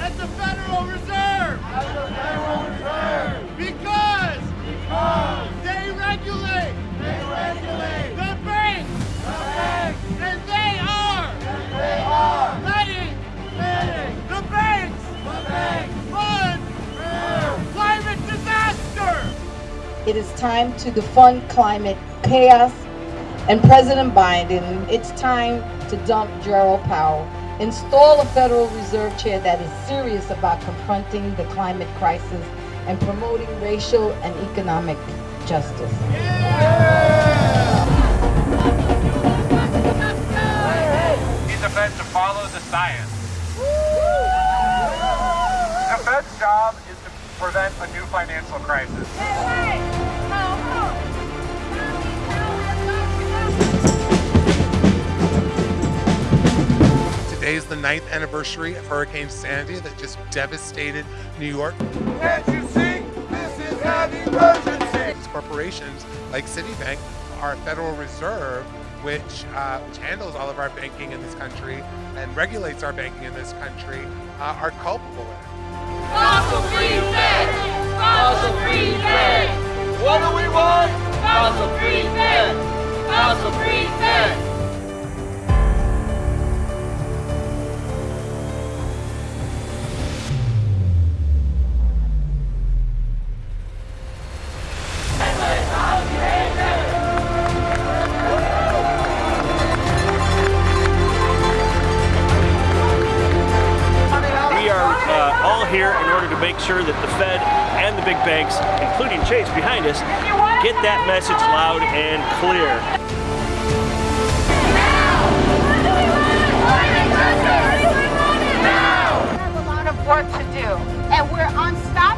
At the Federal Reserve. At the Federal Reserve! Because. They regulate. The banks. And they are. Letting. The banks. Fund. Climate disaster. It is time to defund climate chaos and President Biden, it's time to dump Jerome Powell. Install a Federal Reserve chair that is serious about confronting the climate crisis and promoting racial and economic justice. Need the Fed to follow the science. The Fed's job is to prevent a new financial crisis. Today is the ninth anniversary of Hurricane Sandy that just devastated New York. Can't you see? This is an emergency. Corporations like Citibank, our Federal Reserve, which, uh, which handles all of our banking in this country and regulates our banking in this country, uh, are culpable in it. Fossil free Fed. Fossil free Fed. What do we want? Fossil free Fed. Here in order to make sure that the Fed and the big banks, including Chase behind us, get that message loud and clear. We have a lot of work to do, and we're unstoppable